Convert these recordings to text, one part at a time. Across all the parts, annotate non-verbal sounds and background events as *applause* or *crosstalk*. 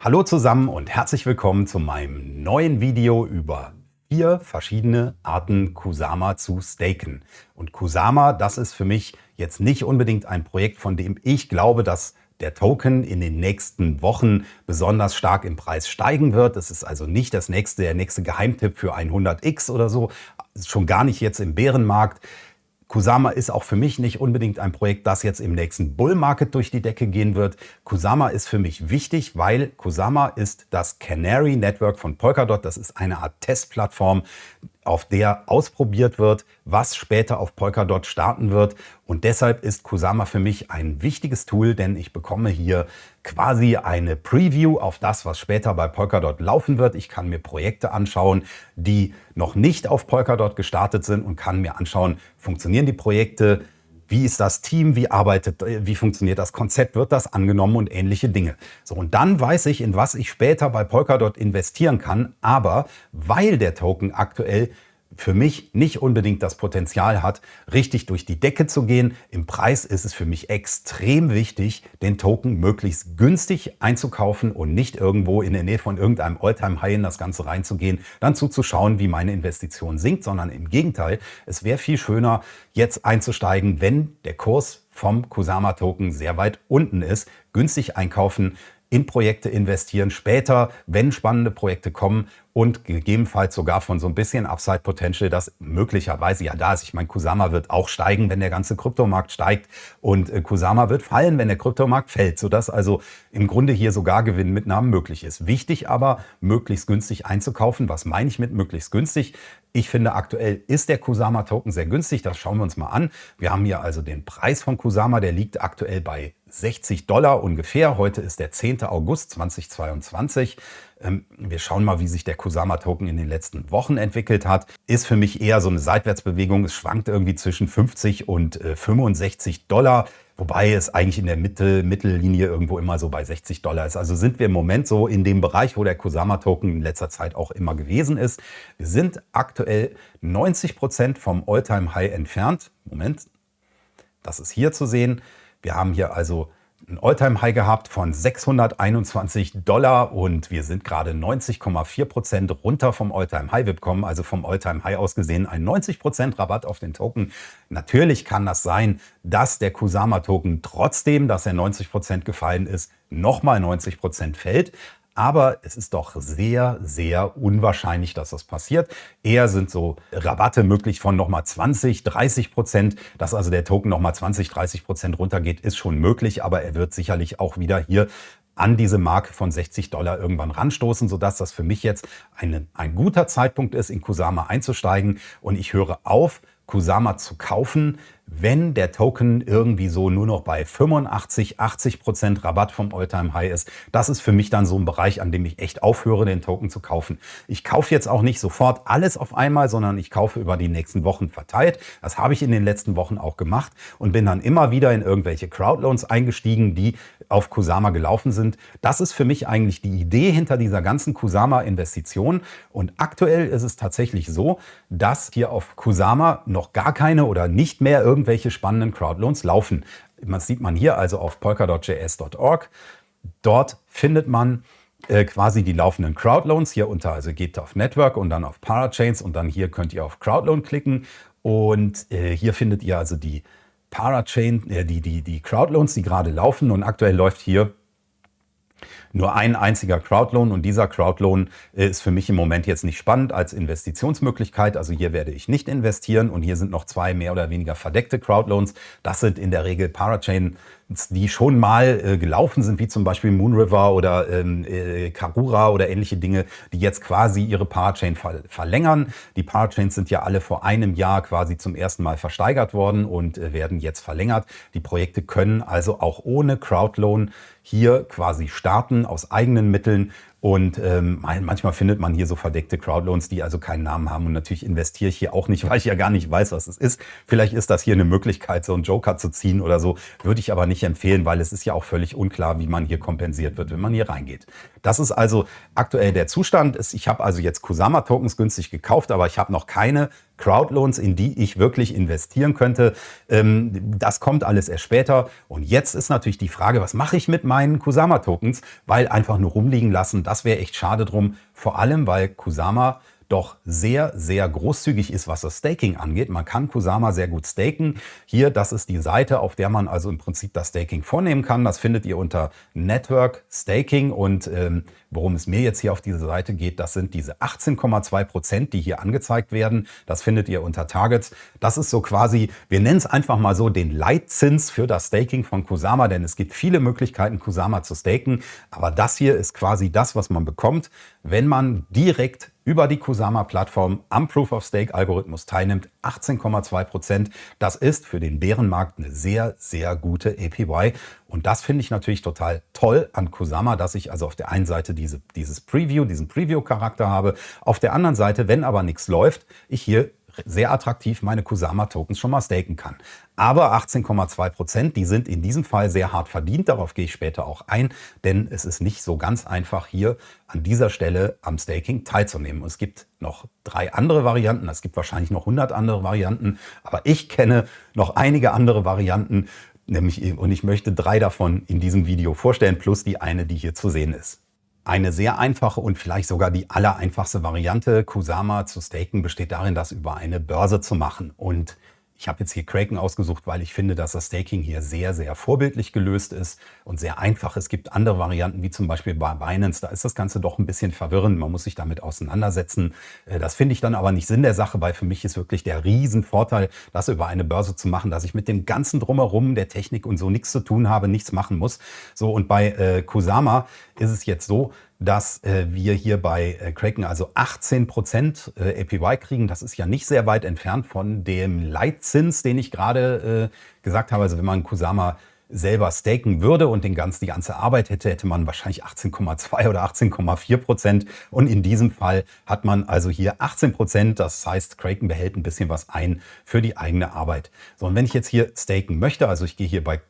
Hallo zusammen und herzlich willkommen zu meinem neuen Video über vier verschiedene Arten Kusama zu staken. Und Kusama, das ist für mich jetzt nicht unbedingt ein Projekt, von dem ich glaube, dass der Token in den nächsten Wochen besonders stark im Preis steigen wird. Das ist also nicht das nächste, der nächste Geheimtipp für 100x oder so, schon gar nicht jetzt im Bärenmarkt. Kusama ist auch für mich nicht unbedingt ein Projekt, das jetzt im nächsten Bull Market durch die Decke gehen wird. Kusama ist für mich wichtig, weil Kusama ist das Canary Network von Polkadot. Das ist eine Art Testplattform, auf der ausprobiert wird, was später auf Polkadot starten wird. Und deshalb ist Kusama für mich ein wichtiges Tool, denn ich bekomme hier quasi eine Preview auf das, was später bei Polkadot laufen wird. Ich kann mir Projekte anschauen, die noch nicht auf Polkadot gestartet sind und kann mir anschauen, funktionieren die Projekte, wie ist das Team? Wie arbeitet, wie funktioniert das Konzept? Wird das angenommen und ähnliche Dinge? So, und dann weiß ich, in was ich später bei Polkadot investieren kann. Aber weil der Token aktuell für mich nicht unbedingt das Potenzial hat, richtig durch die Decke zu gehen. Im Preis ist es für mich extrem wichtig, den Token möglichst günstig einzukaufen und nicht irgendwo in der Nähe von irgendeinem Alltime-High in das Ganze reinzugehen, dann zuzuschauen, wie meine Investition sinkt, sondern im Gegenteil, es wäre viel schöner, jetzt einzusteigen, wenn der Kurs vom Kusama-Token sehr weit unten ist, günstig einkaufen, in Projekte investieren, später, wenn spannende Projekte kommen und gegebenenfalls sogar von so ein bisschen Upside Potential, das möglicherweise ja da ist. Ich meine, Kusama wird auch steigen, wenn der ganze Kryptomarkt steigt und äh, Kusama wird fallen, wenn der Kryptomarkt fällt, sodass also im Grunde hier sogar Gewinnmitnahmen möglich ist. Wichtig aber, möglichst günstig einzukaufen. Was meine ich mit möglichst günstig? Ich finde, aktuell ist der Kusama Token sehr günstig. Das schauen wir uns mal an. Wir haben hier also den Preis von Kusama, der liegt aktuell bei 60 Dollar ungefähr. Heute ist der 10. August 2022. Ähm, wir schauen mal, wie sich der Kusama-Token in den letzten Wochen entwickelt hat. Ist für mich eher so eine Seitwärtsbewegung. Es schwankt irgendwie zwischen 50 und 65 äh, Dollar. Wobei es eigentlich in der Mitte, Mittellinie irgendwo immer so bei 60 Dollar ist. Also sind wir im Moment so in dem Bereich, wo der Kusama-Token in letzter Zeit auch immer gewesen ist. Wir sind aktuell 90 Prozent vom All-Time-High entfernt. Moment, das ist hier zu sehen. Wir haben hier also ein Alltime-High gehabt von 621 Dollar und wir sind gerade 90,4 Prozent runter vom Alltime-High. Wir bekommen also vom Alltime-High aus gesehen einen 90 Prozent Rabatt auf den Token. Natürlich kann das sein, dass der Kusama-Token trotzdem, dass er 90 Prozent gefallen ist, nochmal 90 Prozent fällt. Aber es ist doch sehr, sehr unwahrscheinlich, dass das passiert. Eher sind so Rabatte möglich von nochmal 20, 30 Prozent. Dass also der Token nochmal 20, 30 Prozent runtergeht, ist schon möglich. Aber er wird sicherlich auch wieder hier an diese Marke von 60 Dollar irgendwann ranstoßen, sodass das für mich jetzt eine, ein guter Zeitpunkt ist, in Kusama einzusteigen. Und ich höre auf, Kusama zu kaufen, wenn der Token irgendwie so nur noch bei 85, 80 Prozent Rabatt vom Alltime High ist. Das ist für mich dann so ein Bereich, an dem ich echt aufhöre, den Token zu kaufen. Ich kaufe jetzt auch nicht sofort alles auf einmal, sondern ich kaufe über die nächsten Wochen verteilt. Das habe ich in den letzten Wochen auch gemacht und bin dann immer wieder in irgendwelche Crowdloans eingestiegen, die auf Kusama gelaufen sind. Das ist für mich eigentlich die Idee hinter dieser ganzen Kusama-Investition. Und aktuell ist es tatsächlich so, dass hier auf Kusama noch gar keine oder nicht mehr irgendwelche spannenden Crowdloans laufen. Das sieht man hier also auf polkadot.js.org. Dort findet man äh, quasi die laufenden Crowdloans. Hier unter, also geht auf Network und dann auf Parachains und dann hier könnt ihr auf Crowdloan klicken. Und äh, hier findet ihr also die Parachain, äh, die, die, die Crowdloans, die gerade laufen. Und aktuell läuft hier nur ein einziger Crowdloan und dieser Crowdloan ist für mich im Moment jetzt nicht spannend als Investitionsmöglichkeit. Also hier werde ich nicht investieren und hier sind noch zwei mehr oder weniger verdeckte Crowdloans. Das sind in der Regel Parachain die schon mal äh, gelaufen sind, wie zum Beispiel Moonriver oder ähm, äh, Karura oder ähnliche Dinge, die jetzt quasi ihre Parachain ver verlängern. Die Parachains sind ja alle vor einem Jahr quasi zum ersten Mal versteigert worden und äh, werden jetzt verlängert. Die Projekte können also auch ohne Crowdloan hier quasi starten aus eigenen Mitteln und ähm, manchmal findet man hier so verdeckte Crowdloans, die also keinen Namen haben. Und natürlich investiere ich hier auch nicht, *laughs* weil ich ja gar nicht weiß, was es ist. Vielleicht ist das hier eine Möglichkeit, so einen Joker zu ziehen oder so. Würde ich aber nicht empfehlen, weil es ist ja auch völlig unklar, wie man hier kompensiert wird, wenn man hier reingeht. Das ist also aktuell der Zustand. Ich habe also jetzt Kusama-Tokens günstig gekauft, aber ich habe noch keine Crowdloans, in die ich wirklich investieren könnte. Ähm, das kommt alles erst später. Und jetzt ist natürlich die Frage, was mache ich mit meinen Kusama-Tokens? Weil einfach nur rumliegen lassen, das wäre echt schade drum. Vor allem, weil Kusama doch sehr, sehr großzügig ist, was das Staking angeht. Man kann Kusama sehr gut staken. Hier, das ist die Seite, auf der man also im Prinzip das Staking vornehmen kann. Das findet ihr unter Network Staking und ähm, worum es mir jetzt hier auf diese Seite geht, das sind diese 18,2 Prozent, die hier angezeigt werden. Das findet ihr unter Targets. Das ist so quasi, wir nennen es einfach mal so den Leitzins für das Staking von Kusama, denn es gibt viele Möglichkeiten, Kusama zu staken. Aber das hier ist quasi das, was man bekommt, wenn man direkt über die Kusama-Plattform am Proof-of-Stake-Algorithmus teilnimmt. 18,2 Prozent. Das ist für den Bärenmarkt eine sehr, sehr gute APY. Und das finde ich natürlich total toll an Kusama, dass ich also auf der einen Seite diese, dieses Preview, diesen Preview-Charakter habe. Auf der anderen Seite, wenn aber nichts läuft, ich hier sehr attraktiv meine Kusama-Tokens schon mal staken kann. Aber 18,2 Prozent, die sind in diesem Fall sehr hart verdient. Darauf gehe ich später auch ein, denn es ist nicht so ganz einfach, hier an dieser Stelle am Staking teilzunehmen. es gibt noch drei andere Varianten. Es gibt wahrscheinlich noch 100 andere Varianten, aber ich kenne noch einige andere Varianten, nämlich und ich möchte drei davon in diesem Video vorstellen, plus die eine, die hier zu sehen ist. Eine sehr einfache und vielleicht sogar die allereinfachste Variante, Kusama zu staken, besteht darin, das über eine Börse zu machen. Und ich habe jetzt hier Kraken ausgesucht, weil ich finde, dass das Staking hier sehr, sehr vorbildlich gelöst ist und sehr einfach. Es gibt andere Varianten, wie zum Beispiel bei Binance. Da ist das Ganze doch ein bisschen verwirrend. Man muss sich damit auseinandersetzen. Äh, das finde ich dann aber nicht Sinn der Sache, weil für mich ist wirklich der Riesenvorteil, das über eine Börse zu machen, dass ich mit dem ganzen Drumherum der Technik und so nichts zu tun habe, nichts machen muss. So und bei äh, Kusama ist es jetzt so, dass äh, wir hier bei äh, Kraken also 18% äh, APY kriegen. Das ist ja nicht sehr weit entfernt von dem Leitzins, den ich gerade gesagt habe. Also wenn man Kusama selber staken würde und den ganz, die ganze Arbeit hätte, hätte man wahrscheinlich 18,2 oder 18,4 Prozent. Und in diesem Fall hat man also hier 18 Prozent. Das heißt, Kraken behält ein bisschen was ein für die eigene Arbeit. So, und wenn ich jetzt hier staken möchte, also ich gehe hier bei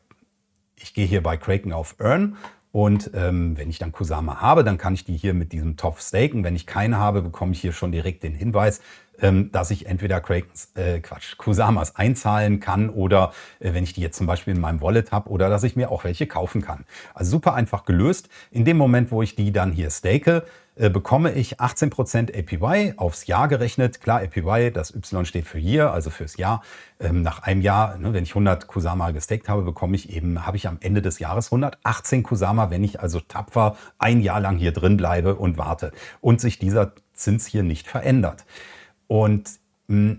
ich gehe hier bei Kraken auf Earn und ähm, wenn ich dann Kusama habe, dann kann ich die hier mit diesem Topf staken. Wenn ich keine habe, bekomme ich hier schon direkt den Hinweis, ähm, dass ich entweder Krakens, äh, Quatsch, Kusamas einzahlen kann oder äh, wenn ich die jetzt zum Beispiel in meinem Wallet habe oder dass ich mir auch welche kaufen kann. Also super einfach gelöst. In dem Moment, wo ich die dann hier stake, bekomme ich 18% APY aufs Jahr gerechnet. Klar, APY, das Y steht für Year, also fürs Jahr. Ähm, nach einem Jahr, ne, wenn ich 100 Kusama gestaked habe, bekomme ich eben, habe ich am Ende des Jahres 118 Kusama, wenn ich also tapfer ein Jahr lang hier drin bleibe und warte und sich dieser Zins hier nicht verändert. Und mh,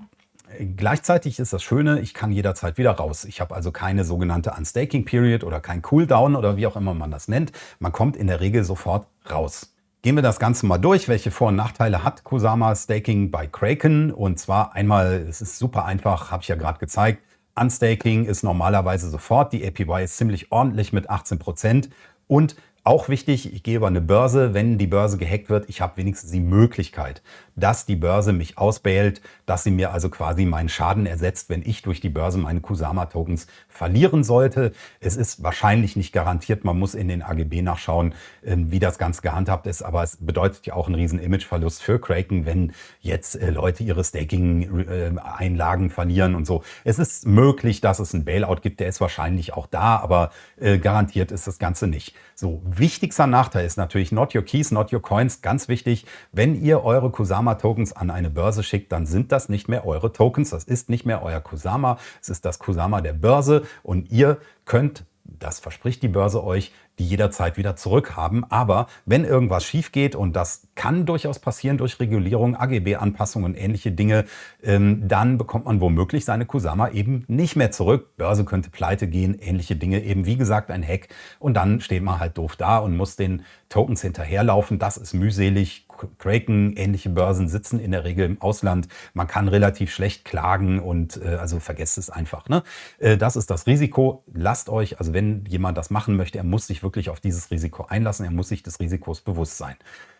Gleichzeitig ist das Schöne, ich kann jederzeit wieder raus. Ich habe also keine sogenannte Unstaking Period oder kein Cooldown oder wie auch immer man das nennt. Man kommt in der Regel sofort raus. Gehen wir das Ganze mal durch. Welche Vor- und Nachteile hat Kusama Staking bei Kraken? Und zwar einmal, es ist super einfach, habe ich ja gerade gezeigt. Unstaking ist normalerweise sofort. Die APY ist ziemlich ordentlich mit 18 Prozent und auch wichtig, ich gehe über eine Börse, wenn die Börse gehackt wird, ich habe wenigstens die Möglichkeit, dass die Börse mich ausbailt, dass sie mir also quasi meinen Schaden ersetzt, wenn ich durch die Börse meine Kusama-Tokens verlieren sollte. Es ist wahrscheinlich nicht garantiert, man muss in den AGB nachschauen, ähm, wie das Ganze gehandhabt ist, aber es bedeutet ja auch einen riesen Imageverlust für Kraken, wenn jetzt äh, Leute ihre Staking-Einlagen verlieren und so. Es ist möglich, dass es einen Bailout gibt, der ist wahrscheinlich auch da, aber äh, garantiert ist das Ganze nicht. So, wichtigster Nachteil ist natürlich not your keys, not your coins. Ganz wichtig, wenn ihr eure Kusama-Tokens an eine Börse schickt, dann sind das nicht mehr eure Tokens. Das ist nicht mehr euer Kusama. Es ist das Kusama der Börse und ihr könnt das verspricht die Börse euch, die jederzeit wieder zurückhaben. Aber wenn irgendwas schief geht, und das kann durchaus passieren durch Regulierung, AGB-Anpassungen und ähnliche Dinge, ähm, dann bekommt man womöglich seine Kusama eben nicht mehr zurück. Börse könnte pleite gehen, ähnliche Dinge, eben wie gesagt ein Hack. Und dann steht man halt doof da und muss den Tokens hinterherlaufen. Das ist mühselig. Kraken, ähnliche Börsen sitzen in der Regel im Ausland. Man kann relativ schlecht klagen und äh, also vergesst es einfach. Ne? Äh, das ist das Risiko. Lasst euch, also wenn jemand das machen möchte, er muss sich wirklich wirklich auf dieses Risiko einlassen. Er muss sich des Risikos bewusst sein.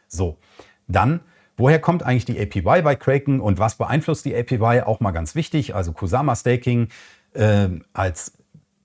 So, dann Woher kommt eigentlich die APY bei Kraken und was beeinflusst die APY? Auch mal ganz wichtig. Also Kusama Staking äh, als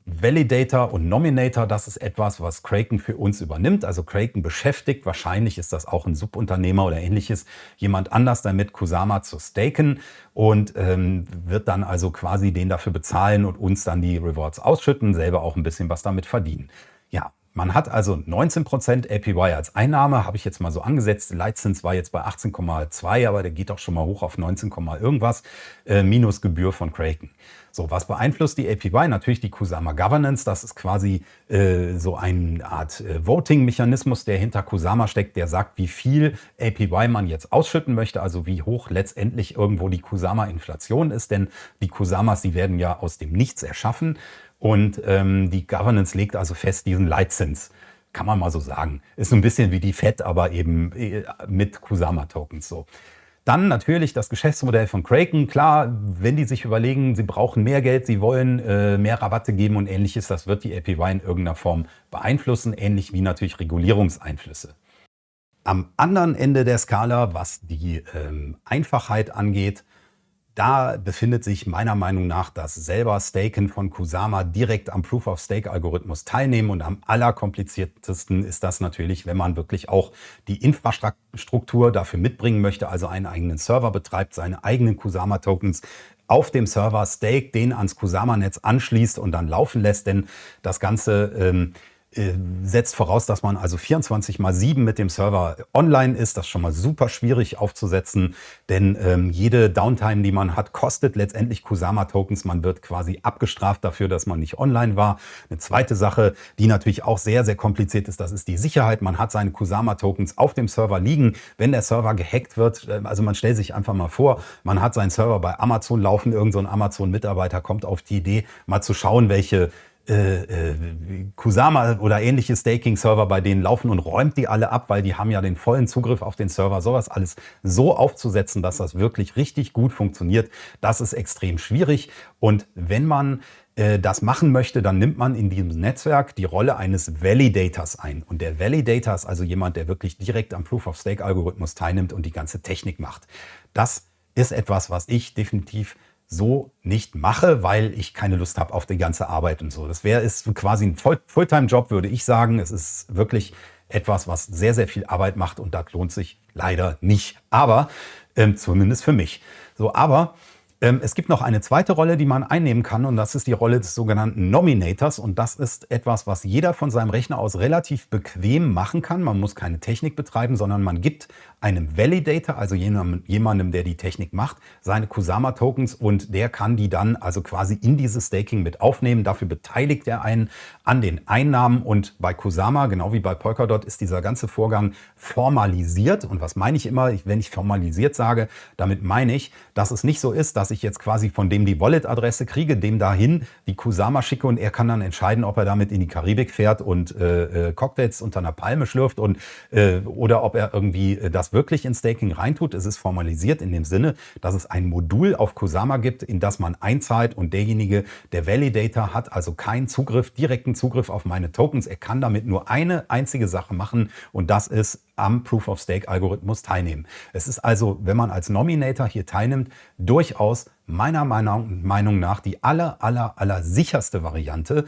Validator und Nominator, das ist etwas, was Kraken für uns übernimmt. Also Kraken beschäftigt, wahrscheinlich ist das auch ein Subunternehmer oder ähnliches, jemand anders damit, Kusama zu staken und ähm, wird dann also quasi den dafür bezahlen und uns dann die Rewards ausschütten, selber auch ein bisschen was damit verdienen. Ja, man hat also 19% APY als Einnahme, habe ich jetzt mal so angesetzt. Leitzins war jetzt bei 18,2, aber der geht auch schon mal hoch auf 19, irgendwas, äh, minus Gebühr von Kraken. So, was beeinflusst die APY? Natürlich die Kusama Governance. Das ist quasi äh, so eine Art äh, Voting-Mechanismus, der hinter Kusama steckt, der sagt, wie viel APY man jetzt ausschütten möchte, also wie hoch letztendlich irgendwo die Kusama-Inflation ist. Denn die Kusamas, die werden ja aus dem Nichts erschaffen. Und ähm, die Governance legt also fest diesen Leitzins. Kann man mal so sagen. Ist so ein bisschen wie die FED, aber eben äh, mit Kusama-Tokens so. Dann natürlich das Geschäftsmodell von Kraken. Klar, wenn die sich überlegen, sie brauchen mehr Geld, sie wollen äh, mehr Rabatte geben und ähnliches, das wird die APY in irgendeiner Form beeinflussen, ähnlich wie natürlich Regulierungseinflüsse. Am anderen Ende der Skala, was die ähm, Einfachheit angeht, da befindet sich meiner Meinung nach das selber Staken von Kusama direkt am Proof-of-Stake-Algorithmus teilnehmen. Und am allerkompliziertesten ist das natürlich, wenn man wirklich auch die Infrastruktur dafür mitbringen möchte, also einen eigenen Server betreibt, seine eigenen Kusama-Tokens auf dem Server stake, den ans Kusama-Netz anschließt und dann laufen lässt. Denn das Ganze... Ähm, äh, setzt voraus, dass man also 24 mal 7 mit dem Server online ist. Das ist schon mal super schwierig aufzusetzen, denn ähm, jede Downtime, die man hat, kostet letztendlich Kusama-Tokens. Man wird quasi abgestraft dafür, dass man nicht online war. Eine zweite Sache, die natürlich auch sehr, sehr kompliziert ist, das ist die Sicherheit. Man hat seine Kusama-Tokens auf dem Server liegen. Wenn der Server gehackt wird, äh, also man stellt sich einfach mal vor, man hat seinen Server bei Amazon laufen, irgendein so Amazon-Mitarbeiter kommt auf die Idee, mal zu schauen, welche äh, äh, Kusama oder ähnliche Staking-Server bei denen laufen und räumt die alle ab, weil die haben ja den vollen Zugriff auf den Server. Sowas alles so aufzusetzen, dass das wirklich richtig gut funktioniert, das ist extrem schwierig. Und wenn man äh, das machen möchte, dann nimmt man in diesem Netzwerk die Rolle eines Validators ein. Und der Validator ist also jemand, der wirklich direkt am Proof-of-Stake-Algorithmus teilnimmt und die ganze Technik macht. Das ist etwas, was ich definitiv so nicht mache, weil ich keine Lust habe auf die ganze Arbeit und so. Das wäre ist quasi ein Fulltime-Job, würde ich sagen. Es ist wirklich etwas, was sehr, sehr viel Arbeit macht und da lohnt sich leider nicht. Aber ähm, zumindest für mich. So, aber es gibt noch eine zweite Rolle, die man einnehmen kann und das ist die Rolle des sogenannten Nominators und das ist etwas, was jeder von seinem Rechner aus relativ bequem machen kann. Man muss keine Technik betreiben, sondern man gibt einem Validator, also jemandem, der die Technik macht, seine Kusama-Tokens und der kann die dann also quasi in dieses Staking mit aufnehmen. Dafür beteiligt er einen an den Einnahmen und bei Kusama, genau wie bei Polkadot, ist dieser ganze Vorgang formalisiert. Und was meine ich immer, wenn ich formalisiert sage, damit meine ich, dass es nicht so ist, dass ich jetzt quasi von dem die Wallet-Adresse kriege, dem dahin die Kusama schicke und er kann dann entscheiden, ob er damit in die Karibik fährt und äh, äh Cocktails unter einer Palme schlürft und, äh, oder ob er irgendwie äh, das wirklich in Staking reintut. Es ist formalisiert in dem Sinne, dass es ein Modul auf Kusama gibt, in das man einzahlt und derjenige, der Validator, hat also keinen Zugriff, direkten Zugriff auf meine Tokens. Er kann damit nur eine einzige Sache machen und das ist am Proof-of-Stake-Algorithmus teilnehmen. Es ist also, wenn man als Nominator hier teilnimmt, durchaus meiner Meinung nach die aller, aller, aller sicherste Variante,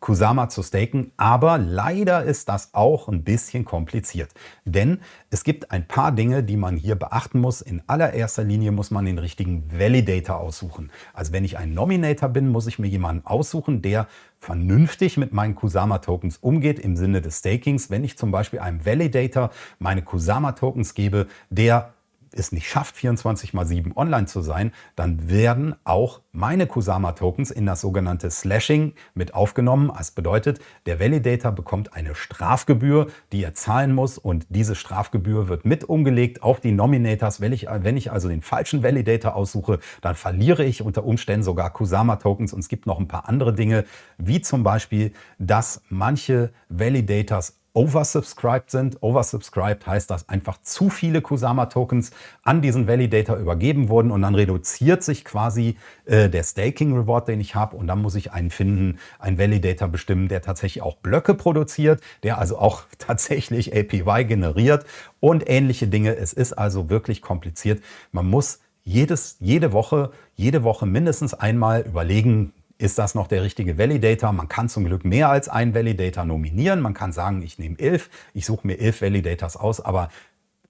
Kusama zu staken, aber leider ist das auch ein bisschen kompliziert. Denn es gibt ein paar Dinge, die man hier beachten muss. In allererster Linie muss man den richtigen Validator aussuchen. Also wenn ich ein Nominator bin, muss ich mir jemanden aussuchen, der vernünftig mit meinen Kusama-Tokens umgeht im Sinne des Stakings. Wenn ich zum Beispiel einem Validator meine Kusama-Tokens gebe, der es nicht schafft, 24 mal 7 online zu sein, dann werden auch meine Kusama-Tokens in das sogenannte Slashing mit aufgenommen. Das bedeutet, der Validator bekommt eine Strafgebühr, die er zahlen muss und diese Strafgebühr wird mit umgelegt auf die Nominators. Wenn ich, wenn ich also den falschen Validator aussuche, dann verliere ich unter Umständen sogar Kusama-Tokens und es gibt noch ein paar andere Dinge, wie zum Beispiel, dass manche Validators oversubscribed sind. Oversubscribed heißt, dass einfach zu viele Kusama-Tokens an diesen Validator übergeben wurden und dann reduziert sich quasi äh, der Staking-Reward, den ich habe und dann muss ich einen finden, einen Validator bestimmen, der tatsächlich auch Blöcke produziert, der also auch *laughs* tatsächlich APY generiert und ähnliche Dinge. Es ist also wirklich kompliziert. Man muss jedes, jede Woche, jede Woche mindestens einmal überlegen, ist das noch der richtige Validator? Man kann zum Glück mehr als einen Validator nominieren. Man kann sagen, ich nehme elf, ich suche mir elf Validators aus, aber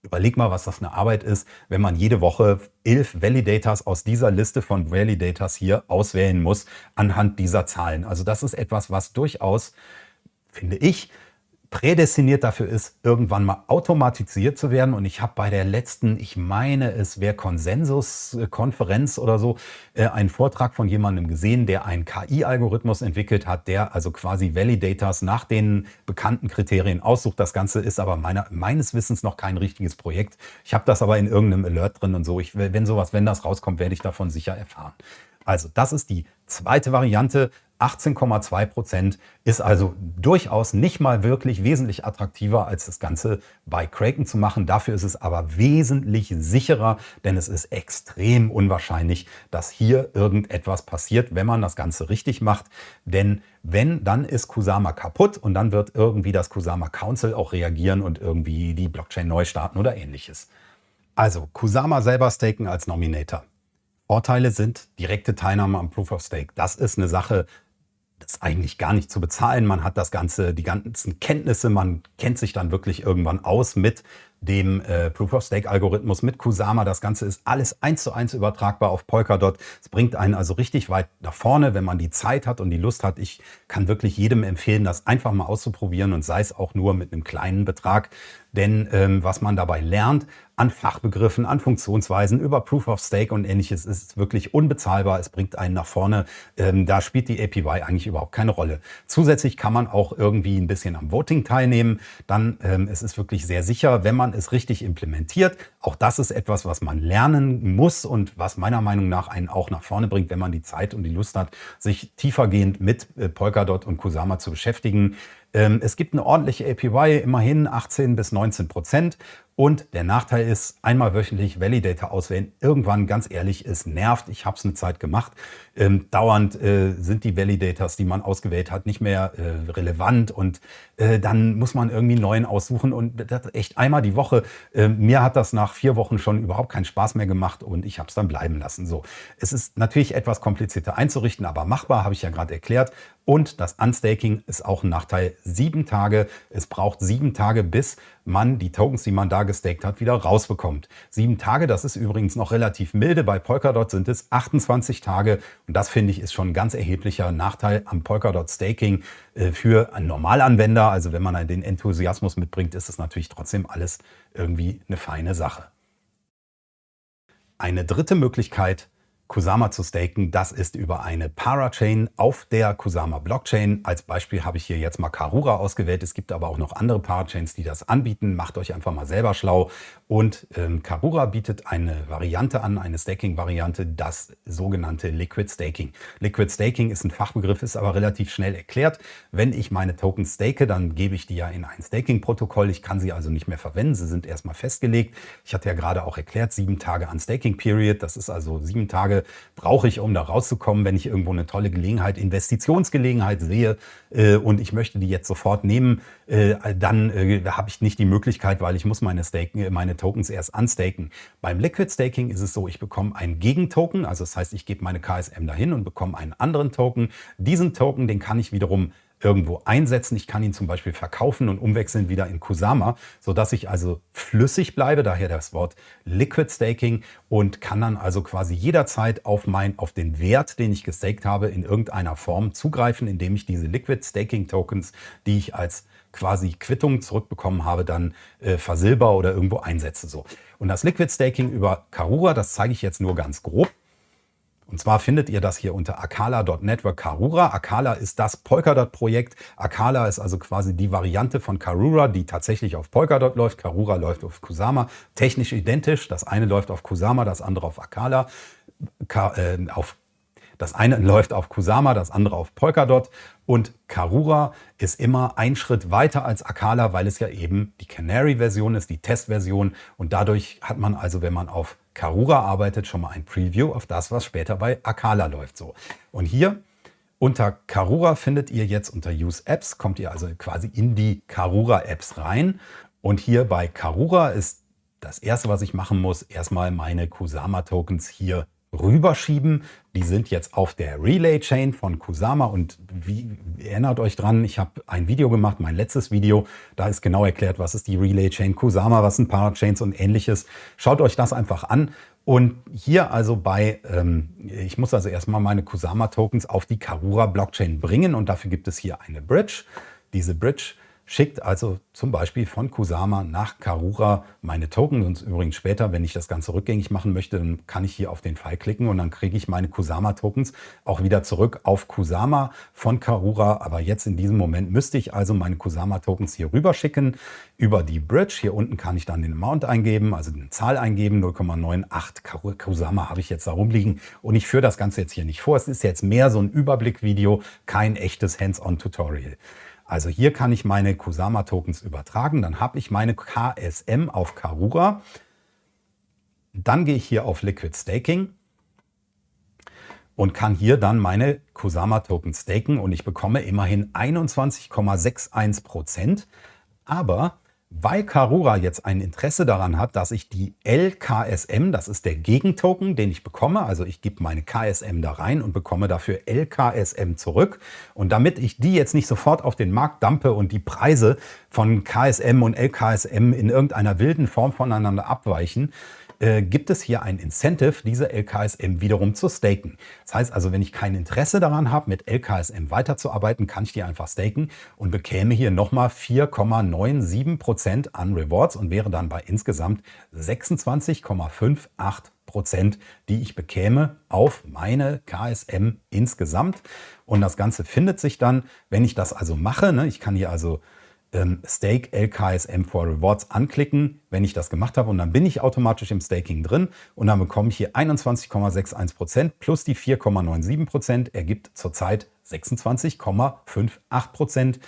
Überleg mal, was das eine Arbeit ist, wenn man jede Woche elf Validators aus dieser Liste von Validators hier auswählen muss anhand dieser Zahlen. Also das ist etwas, was durchaus, finde ich, prädestiniert dafür ist, irgendwann mal automatisiert zu werden. Und ich habe bei der letzten, ich meine, es wäre Konsensuskonferenz oder so, äh, einen Vortrag von jemandem gesehen, der einen KI-Algorithmus entwickelt hat, der also quasi Validators nach den bekannten Kriterien aussucht. Das Ganze ist aber meiner, meines Wissens noch kein richtiges Projekt. Ich habe das aber in irgendeinem Alert drin und so. Ich, wenn sowas, wenn das rauskommt, werde ich davon sicher erfahren. Also das ist die zweite Variante. 18,2 Prozent ist also durchaus nicht mal wirklich wesentlich attraktiver, als das Ganze bei Kraken zu machen. Dafür ist es aber wesentlich sicherer, denn es ist extrem unwahrscheinlich, dass hier irgendetwas passiert, wenn man das Ganze richtig macht. Denn wenn, dann ist Kusama kaputt und dann wird irgendwie das Kusama Council auch reagieren und irgendwie die Blockchain neu starten oder ähnliches. Also Kusama selber staken als Nominator. Vorteile sind direkte Teilnahme am Proof of Stake. Das ist eine Sache, ist eigentlich gar nicht zu bezahlen. Man hat das Ganze, die ganzen Kenntnisse, man kennt sich dann wirklich irgendwann aus mit dem äh, Proof-of-Stake-Algorithmus mit Kusama. Das Ganze ist alles eins zu eins übertragbar auf Polkadot. Es bringt einen also richtig weit nach vorne, wenn man die Zeit hat und die Lust hat. Ich kann wirklich jedem empfehlen, das einfach mal auszuprobieren und sei es auch nur mit einem kleinen Betrag. Denn ähm, was man dabei lernt an Fachbegriffen, an Funktionsweisen, über Proof of Stake und ähnliches, ist wirklich unbezahlbar. Es bringt einen nach vorne. Ähm, da spielt die APY eigentlich überhaupt keine Rolle. Zusätzlich kann man auch irgendwie ein bisschen am Voting teilnehmen. Dann ähm, es ist wirklich sehr sicher, wenn man es richtig implementiert. Auch das ist etwas, was man lernen muss und was meiner Meinung nach einen auch nach vorne bringt, wenn man die Zeit und die Lust hat, sich tiefergehend mit äh, Polkadot und Kusama zu beschäftigen. Ähm, es gibt eine ordentliche APY, immerhin 18 bis 19 Prozent. Und der Nachteil ist, einmal wöchentlich Validator auswählen. Irgendwann, ganz ehrlich, es nervt. Ich habe es eine Zeit gemacht. Ähm, dauernd äh, sind die Validators, die man ausgewählt hat, nicht mehr äh, relevant. Und äh, dann muss man irgendwie einen neuen aussuchen. Und das echt einmal die Woche. Ähm, mir hat das nach vier Wochen schon überhaupt keinen Spaß mehr gemacht und ich habe es dann bleiben lassen. So, Es ist natürlich etwas komplizierter einzurichten, aber machbar, habe ich ja gerade erklärt. Und das Unstaking ist auch ein Nachteil. Sieben Tage. Es braucht sieben Tage, bis man die Tokens, die man da gestaked hat, wieder rausbekommt. Sieben Tage, das ist übrigens noch relativ milde. Bei Polkadot sind es 28 Tage. Und das finde ich ist schon ein ganz erheblicher Nachteil am Polkadot Staking äh, für einen Normalanwender. Also wenn man den Enthusiasmus mitbringt, ist es natürlich trotzdem alles irgendwie eine feine Sache. Eine dritte Möglichkeit, Kusama zu staken, das ist über eine Parachain auf der Kusama Blockchain. Als Beispiel habe ich hier jetzt mal Karura ausgewählt. Es gibt aber auch noch andere Parachains, die das anbieten. Macht euch einfach mal selber schlau. Und ähm, Karura bietet eine Variante an, eine Staking-Variante, das sogenannte Liquid Staking. Liquid Staking ist ein Fachbegriff, ist aber relativ schnell erklärt. Wenn ich meine Tokens stake, dann gebe ich die ja in ein Staking-Protokoll. Ich kann sie also nicht mehr verwenden. Sie sind erstmal festgelegt. Ich hatte ja gerade auch erklärt, sieben Tage an Staking-Period. Das ist also sieben Tage brauche ich, um da rauszukommen, wenn ich irgendwo eine tolle Gelegenheit, Investitionsgelegenheit sehe äh, und ich möchte die jetzt sofort nehmen, äh, dann äh, habe ich nicht die Möglichkeit, weil ich muss meine, Staken, meine Tokens erst unstaken. Beim Liquid Staking ist es so, ich bekomme einen Gegentoken, also das heißt, ich gebe meine KSM dahin und bekomme einen anderen Token. Diesen Token, den kann ich wiederum irgendwo einsetzen. Ich kann ihn zum Beispiel verkaufen und umwechseln wieder in Kusama, sodass ich also flüssig bleibe, daher das Wort Liquid Staking und kann dann also quasi jederzeit auf, mein, auf den Wert, den ich gestaked habe, in irgendeiner Form zugreifen, indem ich diese Liquid Staking Tokens, die ich als quasi Quittung zurückbekommen habe, dann äh, versilber oder irgendwo einsetze. So. Und das Liquid Staking über Karura, das zeige ich jetzt nur ganz grob. Und zwar findet ihr das hier unter akala.network Karura. Akala ist das Polkadot-Projekt. Akala ist also quasi die Variante von Karura, die tatsächlich auf Polkadot läuft. Karura läuft auf Kusama. Technisch identisch. Das eine läuft auf Kusama, das andere auf Akala. Ka äh, auf das eine *laughs* läuft auf Kusama, das andere auf Polkadot. Und Karura ist immer ein Schritt weiter als Akala, weil es ja eben die Canary-Version ist, die Testversion. Und dadurch hat man also, wenn man auf Karura arbeitet, schon mal ein Preview auf das, was später bei Akala läuft. So. Und hier unter Karura findet ihr jetzt unter Use Apps, kommt ihr also quasi in die Karura Apps rein. Und hier bei Karura ist das erste, was ich machen muss, erstmal meine Kusama Tokens hier rüberschieben. Die sind jetzt auf der Relay Chain von Kusama und wie, erinnert euch dran, ich habe ein Video gemacht, mein letztes Video, da ist genau erklärt, was ist die Relay Chain Kusama, was sind Parachains und ähnliches. Schaut euch das einfach an. Und hier also bei, ähm, ich muss also erstmal meine Kusama Tokens auf die Karura Blockchain bringen und dafür gibt es hier eine Bridge. Diese Bridge schickt also zum Beispiel von Kusama nach Karura meine Token. Und übrigens später, wenn ich das Ganze rückgängig machen möchte, dann kann ich hier auf den Pfeil klicken und dann kriege ich meine Kusama-Tokens auch wieder zurück auf Kusama von Karura. Aber jetzt in diesem Moment müsste ich also meine Kusama-Tokens hier rüber schicken über die Bridge. Hier unten kann ich dann den Amount eingeben, also eine Zahl eingeben, 0,98 Kusama habe ich jetzt da rumliegen. Und ich führe das Ganze jetzt hier nicht vor. Es ist jetzt mehr so ein Überblickvideo, kein echtes Hands-on-Tutorial. Also hier kann ich meine Kusama-Tokens übertragen. Dann habe ich meine KSM auf Karura. Dann gehe ich hier auf Liquid Staking und kann hier dann meine Kusama-Tokens staken und ich bekomme immerhin 21,61 Prozent. Aber weil Karura jetzt ein Interesse daran hat, dass ich die LKSM, das ist der Gegentoken, den ich bekomme, also ich gebe meine KSM da rein und bekomme dafür LKSM zurück. Und damit ich die jetzt nicht sofort auf den Markt dumpe und die Preise von KSM und LKSM in irgendeiner wilden Form voneinander abweichen, äh, gibt es hier ein Incentive, diese LKSM wiederum zu staken. Das heißt also, wenn ich kein Interesse daran habe, mit LKSM weiterzuarbeiten, kann ich die einfach staken und bekäme hier nochmal 4,97% an Rewards und wäre dann bei insgesamt 26,58 Prozent, die ich bekäme auf meine KSM insgesamt. Und das Ganze findet sich dann, wenn ich das also mache, ne, ich kann hier also ähm, Stake LKSM for Rewards anklicken, wenn ich das gemacht habe. Und dann bin ich automatisch im Staking drin und dann bekomme ich hier 21,61% plus die 4,97% ergibt zurzeit 26,58%.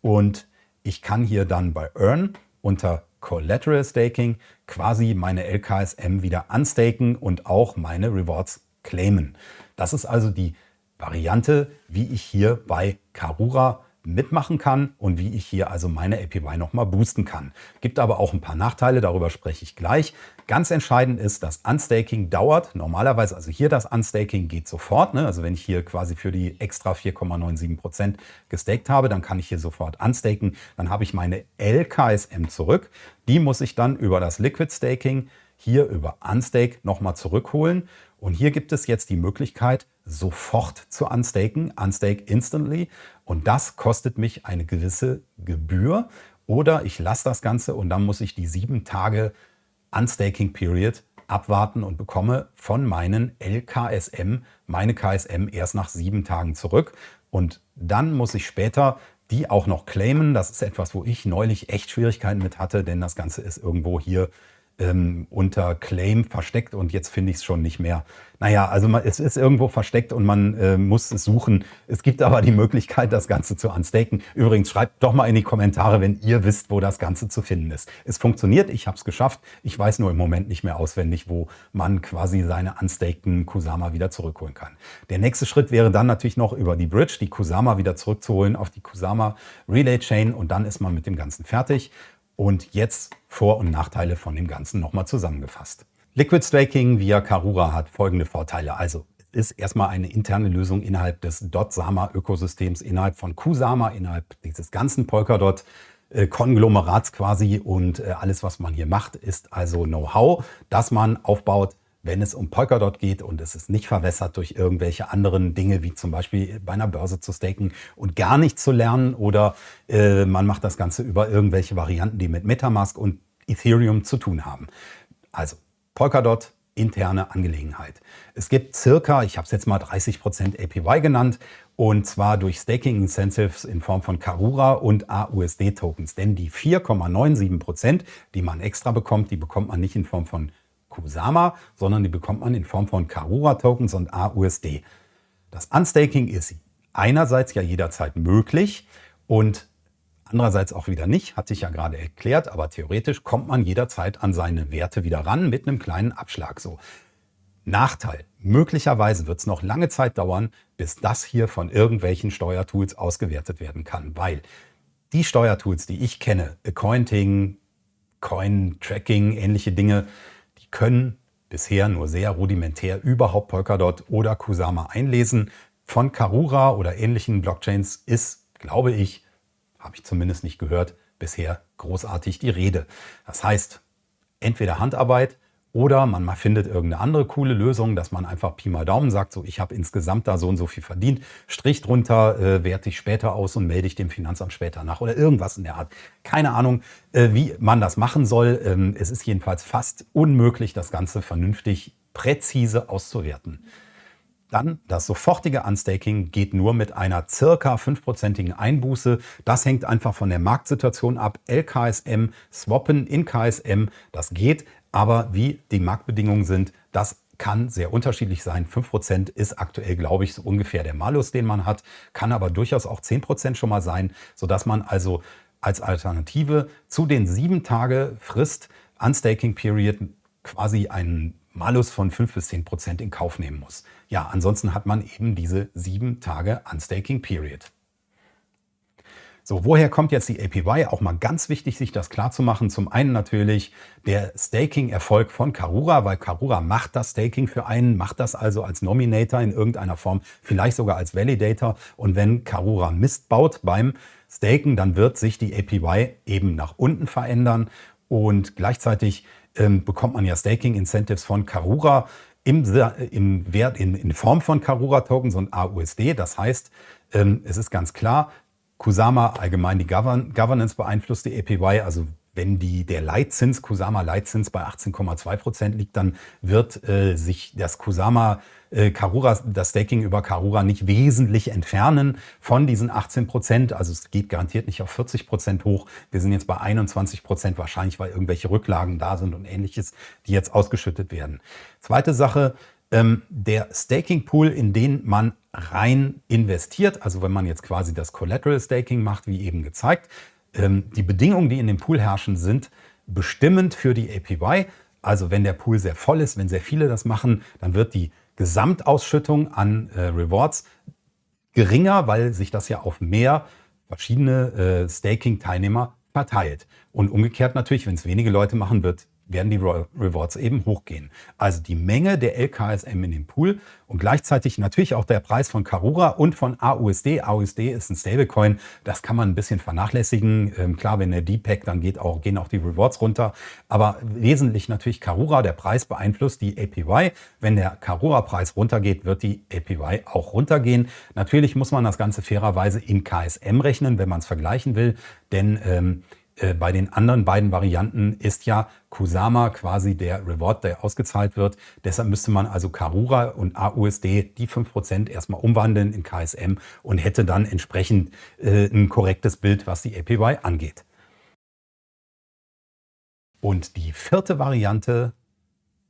Und ich kann hier dann bei Earn unter Collateral Staking quasi meine LKSM wieder unstaken und auch meine Rewards claimen. Das ist also die Variante, wie ich hier bei Karura mitmachen kann und wie ich hier also meine APY nochmal boosten kann. Gibt aber auch ein paar Nachteile, darüber spreche ich gleich. Ganz entscheidend ist, dass Unstaking dauert. Normalerweise, also hier das Unstaking geht sofort. Ne? Also wenn ich hier quasi für die extra 4,97% gestaked habe, dann kann ich hier sofort unstaken. Dann habe ich meine LKSM zurück. Die muss ich dann über das Liquid Staking hier über Unstake nochmal zurückholen. Und hier gibt es jetzt die Möglichkeit, sofort zu unstaken, unstake instantly. Und das kostet mich eine gewisse Gebühr. Oder ich lasse das Ganze und dann muss ich die sieben Tage Unstaking Period abwarten und bekomme von meinen LKSM meine KSM erst nach sieben Tagen zurück. Und dann muss ich später die auch noch claimen. Das ist etwas, wo ich neulich echt Schwierigkeiten mit hatte, denn das Ganze ist irgendwo hier ähm, unter Claim versteckt und jetzt finde ich es schon nicht mehr. Naja, also man, es ist irgendwo versteckt und man äh, muss es suchen. Es gibt aber die Möglichkeit, das Ganze zu unstaken. Übrigens, schreibt doch mal in die Kommentare, wenn ihr wisst, wo das Ganze zu finden ist. Es funktioniert, ich habe es geschafft. Ich weiß nur im Moment nicht mehr auswendig, wo man quasi seine unstakten Kusama wieder zurückholen kann. Der nächste Schritt wäre dann natürlich noch über die Bridge, die Kusama wieder zurückzuholen auf die Kusama Relay Chain und dann ist man mit dem Ganzen fertig. Und jetzt Vor- und Nachteile von dem Ganzen nochmal zusammengefasst. Liquid Staking via Karura hat folgende Vorteile. Also ist erstmal eine interne Lösung innerhalb des Dot-Sama-Ökosystems, innerhalb von Kusama, innerhalb dieses ganzen Polkadot. Konglomerats quasi und äh, alles, was man hier macht, ist also Know-how, das man aufbaut, wenn es um Polkadot geht und es ist nicht verwässert durch irgendwelche anderen Dinge, wie zum Beispiel bei einer Börse zu staken und gar nicht zu lernen oder äh, man macht das Ganze über irgendwelche Varianten, die mit Metamask und Ethereum zu tun haben. Also Polkadot, interne Angelegenheit. Es gibt circa, ich habe es jetzt mal 30% APY genannt, und zwar durch Staking Incentives in Form von Karura und AUSD Tokens. Denn die 4,97%, die man extra bekommt, die bekommt man nicht in Form von Kusama, sondern die bekommt man in Form von Karura-Tokens und AUSD. Das Unstaking ist einerseits ja jederzeit möglich und andererseits auch wieder nicht, hatte ich ja gerade erklärt, aber theoretisch kommt man jederzeit an seine Werte wieder ran mit einem kleinen Abschlag. So. Nachteil. Möglicherweise wird es noch lange Zeit dauern, bis das hier von irgendwelchen Steuertools ausgewertet werden kann, weil die Steuertools, die ich kenne, Accounting, Coin-Tracking, ähnliche Dinge, können bisher nur sehr rudimentär überhaupt Polkadot oder Kusama einlesen. Von Karura oder ähnlichen Blockchains ist, glaube ich, habe ich zumindest nicht gehört, bisher großartig die Rede. Das heißt, entweder Handarbeit oder man findet irgendeine andere coole Lösung, dass man einfach Pi mal Daumen sagt, so ich habe insgesamt da so und so viel verdient, Strich drunter, äh, werte ich später aus und melde ich dem Finanzamt später nach oder irgendwas in der Art. Keine Ahnung, äh, wie man das machen soll. Ähm, es ist jedenfalls fast unmöglich, das Ganze vernünftig, präzise auszuwerten. Dann das sofortige Unstaking geht nur mit einer circa 5%igen Einbuße. Das hängt einfach von der Marktsituation ab. LKSM, Swappen in KSM, das geht. Aber wie die Marktbedingungen sind, das kann sehr unterschiedlich sein. 5% ist aktuell, glaube ich, so ungefähr der Malus, den man hat, kann aber durchaus auch 10% schon mal sein, sodass man also als Alternative zu den sieben Tage Frist Unstaking Period quasi einen Malus von 5 bis 10 Prozent in Kauf nehmen muss. Ja, ansonsten hat man eben diese sieben Tage Unstaking Period. So, woher kommt jetzt die APY? Auch mal ganz wichtig, sich das klar zu machen. Zum einen natürlich der Staking-Erfolg von Karura, weil Karura macht das Staking für einen, macht das also als Nominator in irgendeiner Form, vielleicht sogar als Validator. Und wenn Karura Mist baut beim Staken, dann wird sich die APY eben nach unten verändern und gleichzeitig ähm, bekommt man ja Staking-Incentives von Karura im, im Wert in, in Form von Karura-Tokens und AUSD. Das heißt, ähm, es ist ganz klar, Kusama allgemein die Govern Governance beeinflusst die APY, also wenn die, der Leitzins, Kusama Leitzins bei 18,2 Prozent liegt, dann wird äh, sich das Kusama äh, Karura, das Staking über Karura nicht wesentlich entfernen von diesen 18 Prozent. Also es geht garantiert nicht auf 40 Prozent hoch. Wir sind jetzt bei 21 Prozent, wahrscheinlich weil irgendwelche Rücklagen da sind und ähnliches, die jetzt ausgeschüttet werden. Zweite Sache, ähm, der Staking Pool, in den man rein investiert, also wenn man jetzt quasi das Collateral Staking macht, wie eben gezeigt, die Bedingungen, die in dem Pool herrschen, sind bestimmend für die APY. Also wenn der Pool sehr voll ist, wenn sehr viele das machen, dann wird die Gesamtausschüttung an äh, Rewards geringer, weil sich das ja auf mehr verschiedene äh, Staking-Teilnehmer verteilt. Und umgekehrt natürlich, wenn es wenige Leute machen, wird werden die Rewards eben hochgehen. Also die Menge der LKSM in dem Pool und gleichzeitig natürlich auch der Preis von Karura und von AUSD. AUSD ist ein Stablecoin, das kann man ein bisschen vernachlässigen. Ähm, klar, wenn der DPEG, dann geht auch, gehen auch die Rewards runter. Aber wesentlich natürlich Karura, der Preis beeinflusst die APY. Wenn der Karura-Preis runtergeht, wird die APY auch runtergehen. Natürlich muss man das Ganze fairerweise in KSM rechnen, wenn man es vergleichen will, denn ähm, äh, bei den anderen beiden Varianten ist ja Kusama quasi der Reward, der ausgezahlt wird. Deshalb müsste man also Karura und AUSD die 5% erstmal umwandeln in KSM und hätte dann entsprechend äh, ein korrektes Bild, was die APY angeht. Und die vierte Variante,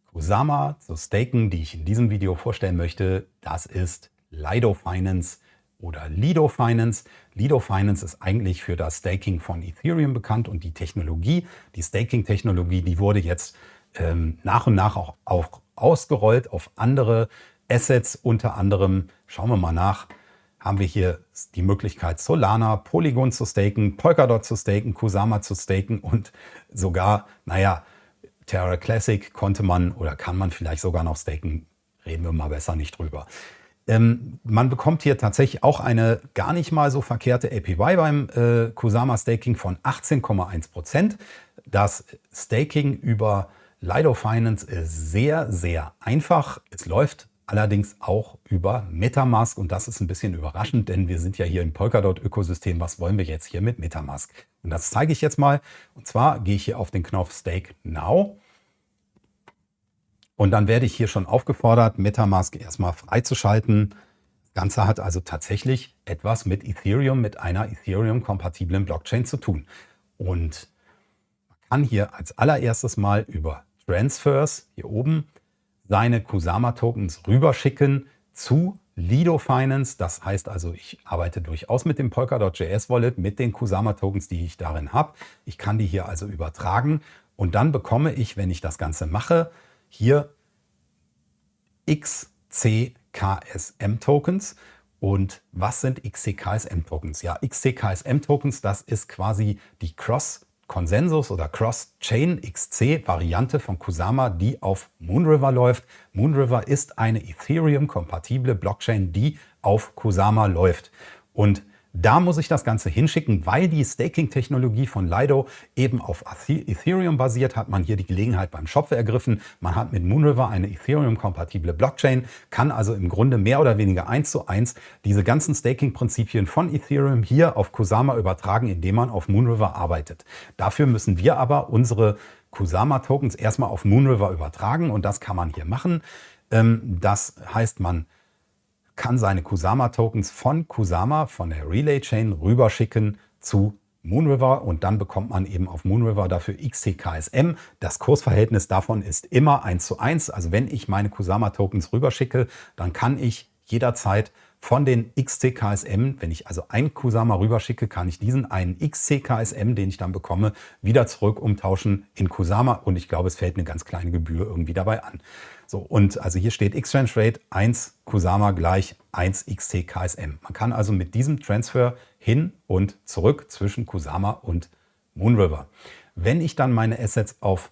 Kusama zu staken, die ich in diesem Video vorstellen möchte, das ist Lido Finance oder Lido Finance. Lido Finance ist eigentlich für das Staking von Ethereum bekannt und die Technologie, die Staking-Technologie, die wurde jetzt ähm, nach und nach auch, auch ausgerollt auf andere Assets, unter anderem, schauen wir mal nach, haben wir hier die Möglichkeit Solana, Polygon zu staken, Polkadot zu staken, Kusama zu staken und sogar, naja, Terra Classic konnte man oder kann man vielleicht sogar noch staken. Reden wir mal besser nicht drüber. Ähm, man bekommt hier tatsächlich auch eine gar nicht mal so verkehrte APY beim äh, Kusama Staking von 18,1 Prozent. Das Staking über Lido Finance ist sehr, sehr einfach. Es läuft allerdings auch über Metamask und das ist ein bisschen überraschend, denn wir sind ja hier im Polkadot-Ökosystem. Was wollen wir jetzt hier mit Metamask? Und das zeige ich jetzt mal. Und zwar gehe ich hier auf den Knopf Stake Now und dann werde ich hier schon aufgefordert, Metamask erstmal freizuschalten. Das Ganze hat also tatsächlich etwas mit Ethereum, mit einer Ethereum-kompatiblen Blockchain zu tun. Und man kann hier als allererstes mal über Transfers hier oben seine Kusama-Tokens rüberschicken zu Lido Finance. Das heißt also, ich arbeite durchaus mit dem Polkadot.js Wallet, mit den Kusama-Tokens, die ich darin habe. Ich kann die hier also übertragen und dann bekomme ich, wenn ich das Ganze mache, hier XCKSM-Tokens. Und was sind XCKSM-Tokens? Ja, XCKSM-Tokens, das ist quasi die Cross Consensus oder Cross-Chain XC Variante von Kusama, die auf Moonriver läuft. Moonriver ist eine Ethereum-kompatible Blockchain, die auf Kusama läuft. Und da muss ich das Ganze hinschicken, weil die Staking-Technologie von Lido eben auf Ethereum basiert, hat man hier die Gelegenheit beim Shop ergriffen. Man hat mit Moonriver eine Ethereum-kompatible Blockchain, kann also im Grunde mehr oder weniger eins zu eins diese ganzen Staking-Prinzipien von Ethereum hier auf Kusama übertragen, indem man auf Moonriver arbeitet. Dafür müssen wir aber unsere Kusama-Tokens erstmal auf Moonriver übertragen und das kann man hier machen. Ähm, das heißt, man kann seine Kusama-Tokens von Kusama, von der Relay-Chain, rüberschicken zu Moonriver und dann bekommt man eben auf Moonriver dafür XTKSM. Das Kursverhältnis davon ist immer 1 zu 1. Also wenn ich meine Kusama-Tokens rüberschicke, dann kann ich jederzeit von den XCKSM, wenn ich also ein Kusama rüberschicke, kann ich diesen einen XCKSM, den ich dann bekomme, wieder zurück umtauschen in Kusama und ich glaube, es fällt eine ganz kleine Gebühr irgendwie dabei an. So, und also hier steht Exchange Rate 1 Kusama gleich 1 XCKSM. Man kann also mit diesem Transfer hin und zurück zwischen Kusama und Moonriver. Wenn ich dann meine Assets auf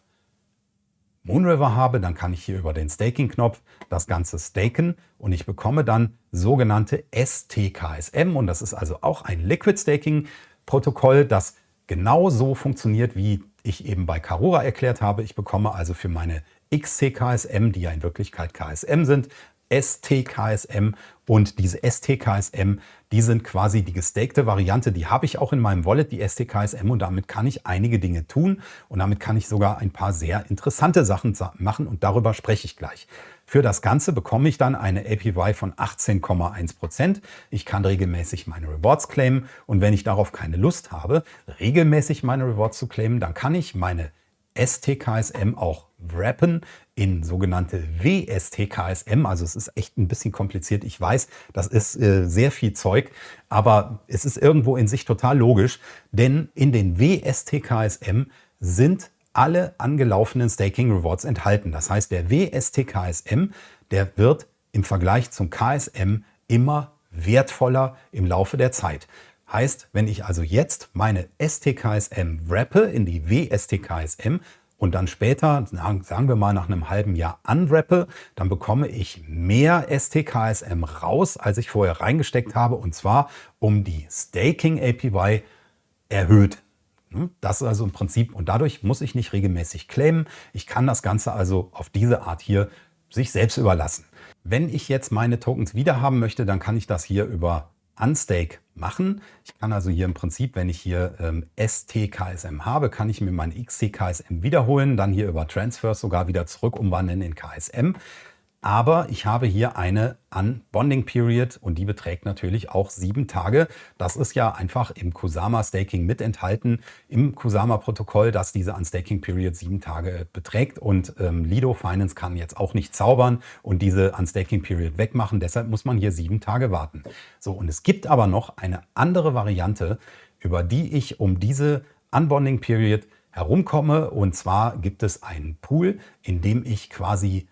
Moonriver habe, dann kann ich hier über den Staking-Knopf das Ganze staken und ich bekomme dann sogenannte STKSM und das ist also auch ein Liquid Staking-Protokoll, das genauso funktioniert, wie ich eben bei Karura erklärt habe. Ich bekomme also für meine XCKSM, die ja in Wirklichkeit KSM sind, STKSM und diese STKSM, die sind quasi die gestakte Variante, die habe ich auch in meinem Wallet, die STKSM und damit kann ich einige Dinge tun. Und damit kann ich sogar ein paar sehr interessante Sachen machen. Und darüber spreche ich gleich. Für das Ganze bekomme ich dann eine APY von 18,1%. Ich kann regelmäßig meine Rewards claimen. Und wenn ich darauf keine Lust habe, regelmäßig meine Rewards zu claimen, dann kann ich meine STKSM auch wrappen in sogenannte WSTKSM. Also es ist echt ein bisschen kompliziert. Ich weiß, das ist äh, sehr viel Zeug, aber es ist irgendwo in sich total logisch, denn in den WSTKSM sind alle angelaufenen Staking Rewards enthalten. Das heißt, der WSTKSM, der wird im Vergleich zum KSM immer wertvoller im Laufe der Zeit. Heißt, wenn ich also jetzt meine STKSM wrappe in die WSTKSM, und dann später, sagen wir mal nach einem halben Jahr unwrappe, dann bekomme ich mehr STKSM raus, als ich vorher reingesteckt habe und zwar um die Staking APY erhöht. Hm? Das ist also im Prinzip und dadurch muss ich nicht regelmäßig claimen. Ich kann das Ganze also auf diese Art hier sich selbst überlassen. Wenn ich jetzt meine Tokens wieder haben möchte, dann kann ich das hier über Unstake machen. Ich kann also hier im Prinzip, wenn ich hier ähm, STKSM habe, kann ich mir mein XTKSM wiederholen, dann hier über Transfers sogar wieder zurück umwandeln in KSM. Aber ich habe hier eine Unbonding Period und die beträgt natürlich auch sieben Tage. Das ist ja einfach im Kusama Staking mit enthalten, im Kusama Protokoll, dass diese Unstaking Period sieben Tage beträgt. Und ähm, Lido Finance kann jetzt auch nicht zaubern und diese Unstaking Period wegmachen. Deshalb muss man hier sieben Tage warten. So, und es gibt aber noch eine andere Variante, über die ich um diese Unbonding Period herumkomme. Und zwar gibt es einen Pool, in dem ich quasi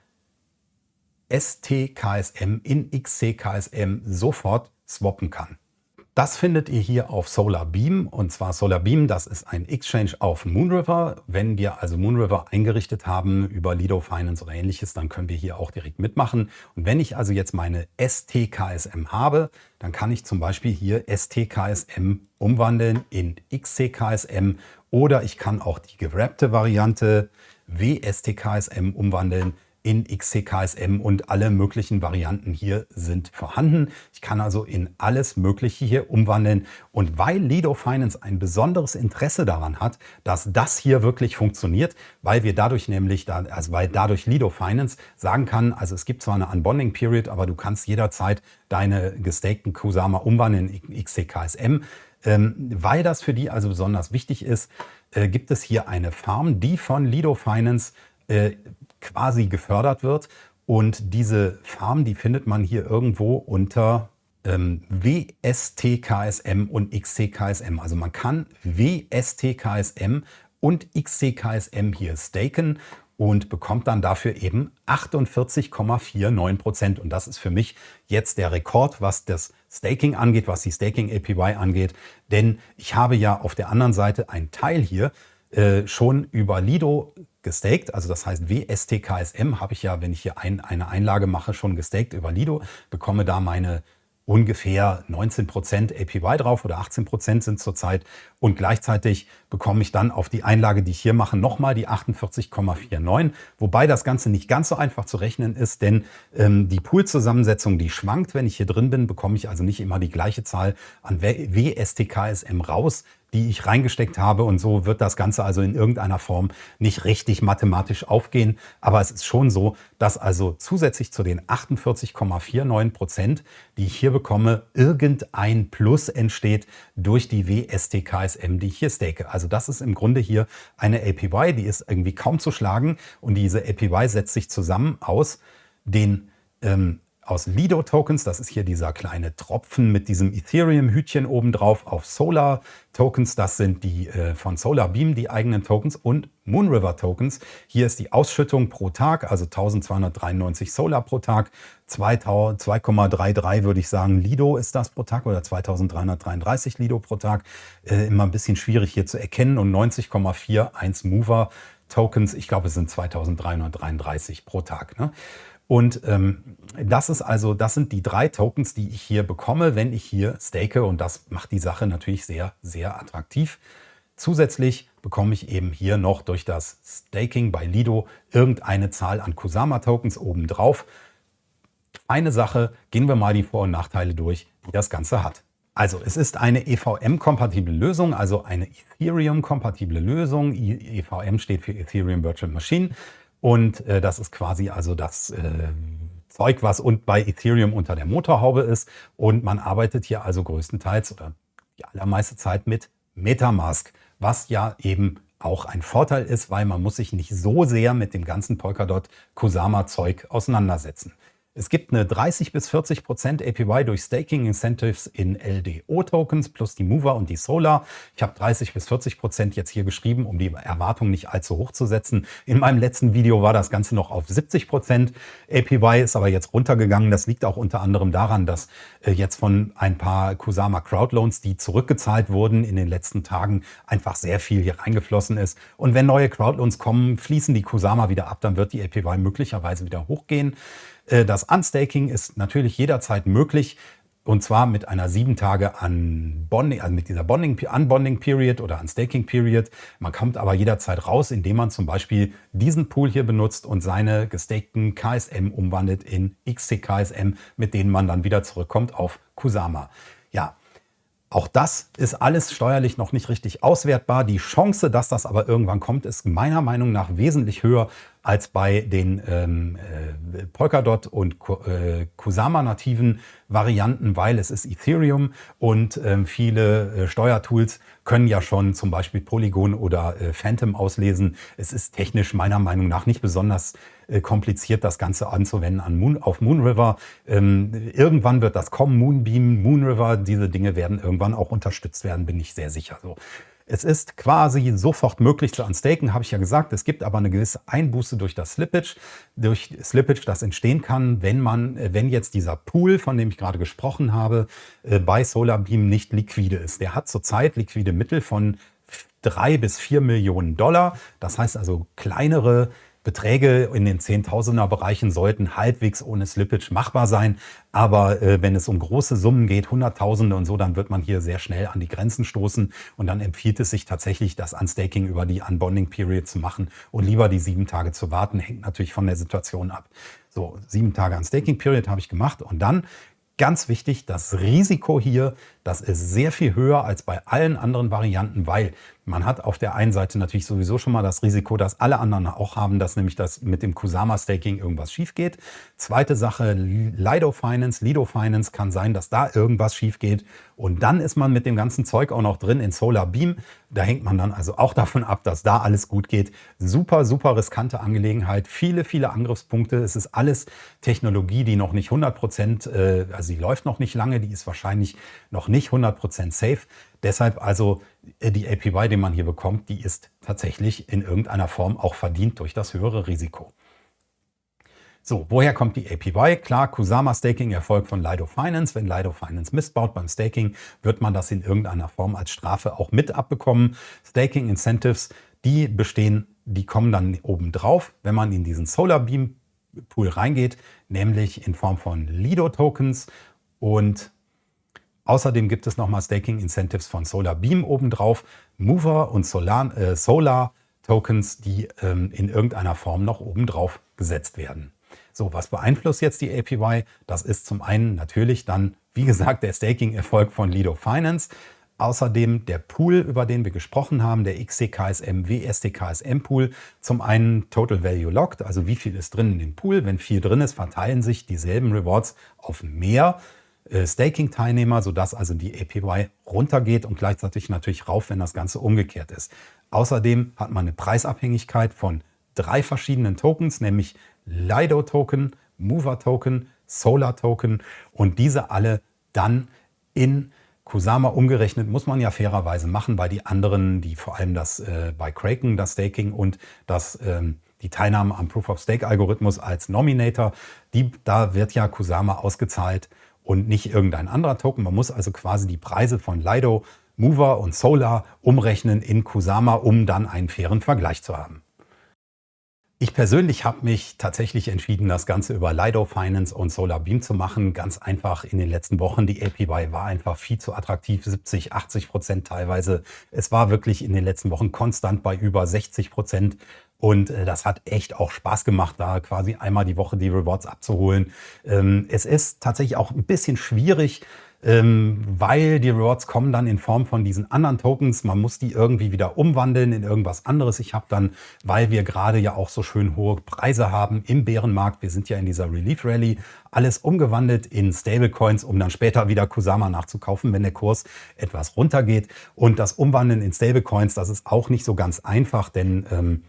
STKSM in XCKSM sofort swappen kann. Das findet ihr hier auf SolarBeam und zwar SolarBeam, das ist ein Exchange auf Moonriver. Wenn wir also Moonriver eingerichtet haben über Lido Finance oder ähnliches, dann können wir hier auch direkt mitmachen. Und wenn ich also jetzt meine STKSM habe, dann kann ich zum Beispiel hier STKSM umwandeln in XCKSM oder ich kann auch die gewrappte Variante WSTKSM umwandeln in XCKSM und alle möglichen Varianten hier sind vorhanden. Ich kann also in alles Mögliche hier umwandeln. Und weil Lido Finance ein besonderes Interesse daran hat, dass das hier wirklich funktioniert, weil wir dadurch nämlich, also weil dadurch Lido Finance sagen kann, also es gibt zwar eine Unbonding Period, aber du kannst jederzeit deine gestakten Kusama umwandeln in XCKSM. Ähm, weil das für die also besonders wichtig ist, äh, gibt es hier eine Farm, die von Lido Finance äh, quasi gefördert wird. Und diese Farm, die findet man hier irgendwo unter ähm, WSTKSM und XCKSM. Also man kann WSTKSM und XCKSM hier staken und bekommt dann dafür eben 48,49 Prozent. Und das ist für mich jetzt der Rekord, was das Staking angeht, was die Staking APY angeht. Denn ich habe ja auf der anderen Seite einen Teil hier, äh, schon über Lido gestaked, also das heißt WSTKSM habe ich ja, wenn ich hier ein, eine Einlage mache, schon gestaked über Lido, bekomme da meine ungefähr 19% APY drauf oder 18% sind zurzeit. Und gleichzeitig bekomme ich dann auf die Einlage, die ich hier mache, nochmal die 48,49, wobei das Ganze nicht ganz so einfach zu rechnen ist, denn ähm, die Poolzusammensetzung, die schwankt, wenn ich hier drin bin, bekomme ich also nicht immer die gleiche Zahl an WSTKSM raus, die ich reingesteckt habe. Und so wird das Ganze also in irgendeiner Form nicht richtig mathematisch aufgehen. Aber es ist schon so, dass also zusätzlich zu den 48,49 Prozent, die ich hier bekomme, irgendein Plus entsteht durch die WSTKSM, die ich hier stake. Also das ist im Grunde hier eine APY, die ist irgendwie kaum zu schlagen. Und diese APY setzt sich zusammen aus den ähm, aus Lido-Tokens, das ist hier dieser kleine Tropfen mit diesem Ethereum-Hütchen obendrauf, auf Solar-Tokens, das sind die äh, von Solarbeam, die eigenen Tokens und Moonriver-Tokens. Hier ist die Ausschüttung pro Tag, also 1293 Solar pro Tag, 2,33 würde ich sagen, Lido ist das pro Tag oder 2333 Lido pro Tag. Äh, immer ein bisschen schwierig hier zu erkennen und 90,41 Mover Tokens, ich glaube es sind 2333 pro Tag. Ne? Und ähm, das ist also, das sind die drei Tokens, die ich hier bekomme, wenn ich hier stake. Und das macht die Sache natürlich sehr, sehr attraktiv. Zusätzlich bekomme ich eben hier noch durch das Staking bei Lido irgendeine Zahl an Kusama-Tokens obendrauf. Eine Sache, gehen wir mal die Vor- und Nachteile durch, die das Ganze hat. Also es ist eine EVM-kompatible Lösung, also eine Ethereum-kompatible Lösung. EVM steht für Ethereum Virtual Machine. Und äh, das ist quasi also das äh, Zeug, was und bei Ethereum unter der Motorhaube ist. Und man arbeitet hier also größtenteils oder die allermeiste Zeit mit Metamask, was ja eben auch ein Vorteil ist, weil man muss sich nicht so sehr mit dem ganzen Polkadot Kusama Zeug auseinandersetzen. Es gibt eine 30 bis 40 Prozent APY durch Staking Incentives in LDO-Tokens plus die Mover und die Solar. Ich habe 30 bis 40 Prozent jetzt hier geschrieben, um die Erwartung nicht allzu hoch zu setzen. In meinem letzten Video war das Ganze noch auf 70 Prozent. APY ist aber jetzt runtergegangen. Das liegt auch unter anderem daran, dass äh, jetzt von ein paar Kusama Crowdloans, die zurückgezahlt wurden in den letzten Tagen, einfach sehr viel hier reingeflossen ist. Und wenn neue Crowdloans kommen, fließen die Kusama wieder ab, dann wird die APY möglicherweise wieder hochgehen. Äh, das Unstaking ist natürlich jederzeit möglich. Und zwar mit einer sieben Tage Unbonding, also mit dieser Bonding, Unbonding Period oder Unstaking Period. Man kommt aber jederzeit raus, indem man zum Beispiel diesen Pool hier benutzt und seine gestakten KSM umwandelt in XTKSM, mit denen man dann wieder zurückkommt auf Kusama. Auch das ist alles steuerlich noch nicht richtig auswertbar. Die Chance, dass das aber irgendwann kommt, ist meiner Meinung nach wesentlich höher als bei den ähm, äh, Polkadot und äh, Kusama-nativen Varianten, weil es ist Ethereum und ähm, viele äh, Steuertools können ja schon zum Beispiel Polygon oder äh, Phantom auslesen. Es ist technisch meiner Meinung nach nicht besonders kompliziert, das Ganze anzuwenden an Moon, auf Moonriver. Ähm, irgendwann wird das kommen, Moonbeam, Moonriver, diese Dinge werden irgendwann auch unterstützt werden, bin ich sehr sicher. So. Es ist quasi sofort möglich zu unstaken, habe ich ja gesagt. Es gibt aber eine gewisse Einbuße durch das Slippage, durch Slippage, das entstehen kann, wenn man, äh, wenn jetzt dieser Pool, von dem ich gerade gesprochen habe, äh, bei Solarbeam nicht liquide ist. Der hat zurzeit liquide Mittel von drei bis vier Millionen Dollar. Das heißt also kleinere Beträge in den Zehntausender-Bereichen sollten halbwegs ohne Slippage machbar sein. Aber äh, wenn es um große Summen geht, Hunderttausende und so, dann wird man hier sehr schnell an die Grenzen stoßen. Und dann empfiehlt es sich tatsächlich, das Unstaking über die Unbonding Period zu machen und lieber die sieben Tage zu warten. Hängt natürlich von der Situation ab. So, sieben Tage Unstaking Period habe ich gemacht. Und dann Ganz wichtig, das Risiko hier, das ist sehr viel höher als bei allen anderen Varianten, weil man hat auf der einen Seite natürlich sowieso schon mal das Risiko, dass alle anderen auch haben, dass nämlich das mit dem Kusama-Staking irgendwas schief geht. Zweite Sache, Lido Finance, Lido Finance kann sein, dass da irgendwas schief geht. Und dann ist man mit dem ganzen Zeug auch noch drin in Solar Beam. Da hängt man dann also auch *laughs* davon ab, dass da alles gut geht. Super, super riskante Angelegenheit. Viele, viele Angriffspunkte. Es ist alles Technologie, die noch nicht 100 Prozent, äh, also sie läuft noch nicht lange, die ist wahrscheinlich noch nicht 100 Prozent safe. Deshalb also äh, die APY, die man hier bekommt, die ist tatsächlich in irgendeiner Form auch verdient durch das höhere Risiko. So, woher kommt die APY? Klar, Kusama Staking erfolgt von Lido Finance. Wenn Lido Finance missbaut beim Staking, wird man das in irgendeiner Form als Strafe auch mit abbekommen. Staking Incentives die bestehen, die kommen dann oben drauf, wenn man in diesen Solar Beam Pool reingeht, nämlich in Form von Lido-Tokens und außerdem gibt es nochmal Staking Incentives von Solar Beam obendrauf, Mover und Solar, äh, Solar Tokens, die ähm, in irgendeiner Form noch obendrauf gesetzt werden. So, was beeinflusst jetzt die APY? Das ist zum einen natürlich dann, wie gesagt, der Staking-Erfolg von Lido Finance. Außerdem der Pool, über den wir gesprochen haben, der XCKSM WSTKSM Pool. Zum einen Total Value Locked, also wie viel ist drin in dem Pool. Wenn viel drin ist, verteilen sich dieselben Rewards auf mehr Staking-Teilnehmer, sodass also die APY runtergeht und gleichzeitig natürlich rauf, wenn das Ganze umgekehrt ist. Außerdem hat man eine Preisabhängigkeit von drei verschiedenen Tokens, nämlich Lido-Token, Mover-Token, Solar-Token und diese alle dann in Kusama umgerechnet muss man ja fairerweise machen, weil die anderen, die vor allem das äh, bei Kraken, das Staking und das, ähm, die Teilnahme am Proof-of-Stake-Algorithmus als Nominator, die, da wird ja Kusama ausgezahlt und nicht irgendein anderer Token. Man muss also quasi die Preise von Lido, Mover und Solar umrechnen in Kusama, um dann einen fairen Vergleich zu haben. Ich persönlich habe mich tatsächlich entschieden, das Ganze über Lido Finance und Solar Beam zu machen. Ganz einfach in den letzten Wochen. Die APY war einfach viel zu attraktiv, 70, 80 Prozent teilweise. Es war wirklich in den letzten Wochen konstant bei über 60 Prozent. Und äh, das hat echt auch Spaß gemacht, da quasi einmal die Woche die Rewards abzuholen. Ähm, es ist tatsächlich auch ein bisschen schwierig, ähm, weil die Rewards kommen dann in Form von diesen anderen Tokens. Man muss die irgendwie wieder umwandeln in irgendwas anderes. Ich habe dann, weil wir gerade ja auch so schön hohe Preise haben im Bärenmarkt, wir sind ja in dieser Relief Rally, alles umgewandelt in Stablecoins, um dann später wieder Kusama nachzukaufen, wenn der Kurs etwas runtergeht. Und das Umwandeln in Stablecoins, das ist auch nicht so ganz einfach, denn ähm,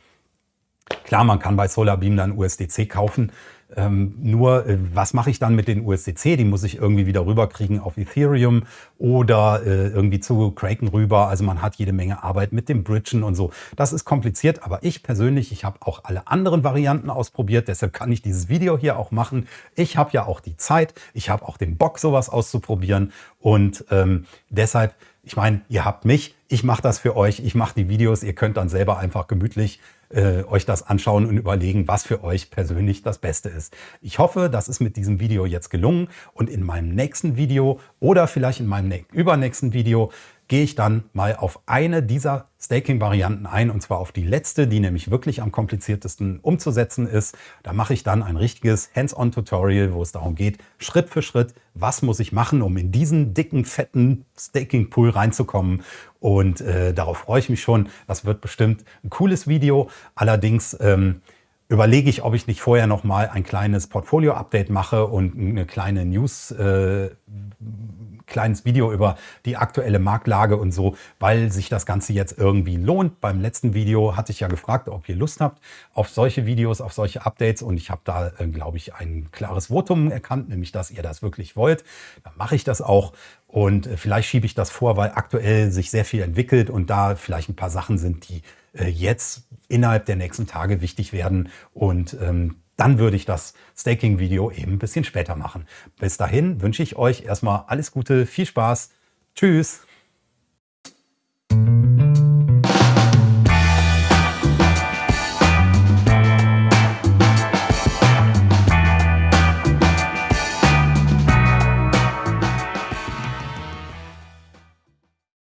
klar, man kann bei SolarBeam dann USDC kaufen, ähm, nur, äh, was mache ich dann mit den USDC? Die muss ich irgendwie wieder rüberkriegen auf Ethereum oder äh, irgendwie zu Kraken rüber. Also man hat jede Menge Arbeit mit dem Bridgen und so. Das ist kompliziert, aber ich persönlich, ich habe auch alle anderen Varianten ausprobiert. Deshalb kann ich dieses Video hier auch machen. Ich habe ja auch die Zeit, ich habe auch den Bock, sowas auszuprobieren. Und ähm, deshalb, ich meine, ihr habt mich, ich mache das für euch, ich mache die Videos, ihr könnt dann selber einfach gemütlich äh, euch das anschauen und überlegen, was für euch persönlich das Beste ist. Ich hoffe, das ist mit diesem Video jetzt gelungen und in meinem nächsten Video oder vielleicht in meinem übernächsten Video gehe ich dann mal auf eine dieser Staking-Varianten ein und zwar auf die letzte, die nämlich wirklich am kompliziertesten umzusetzen ist. Da mache ich dann ein richtiges Hands-on-Tutorial, wo es darum geht, Schritt für Schritt, was muss ich machen, um in diesen dicken, fetten Staking-Pool reinzukommen. Und äh, darauf freue ich mich schon. Das wird bestimmt ein cooles Video. Allerdings ähm, überlege ich, ob ich nicht vorher noch mal ein kleines Portfolio-Update mache und eine kleine News äh, kleines Video über die aktuelle Marktlage und so, weil sich das Ganze jetzt irgendwie lohnt. Beim letzten Video hatte ich ja gefragt, ob ihr Lust habt auf solche Videos, auf solche Updates und ich habe da, äh, glaube ich, ein klares Votum erkannt, nämlich, dass ihr das wirklich wollt. Dann mache ich das auch und äh, vielleicht schiebe ich das vor, weil aktuell sich sehr viel entwickelt und da vielleicht ein paar Sachen sind, die äh, jetzt innerhalb der nächsten Tage wichtig werden und ähm, dann würde ich das Staking-Video eben ein bisschen später machen. Bis dahin wünsche ich euch erstmal alles Gute, viel Spaß, tschüss!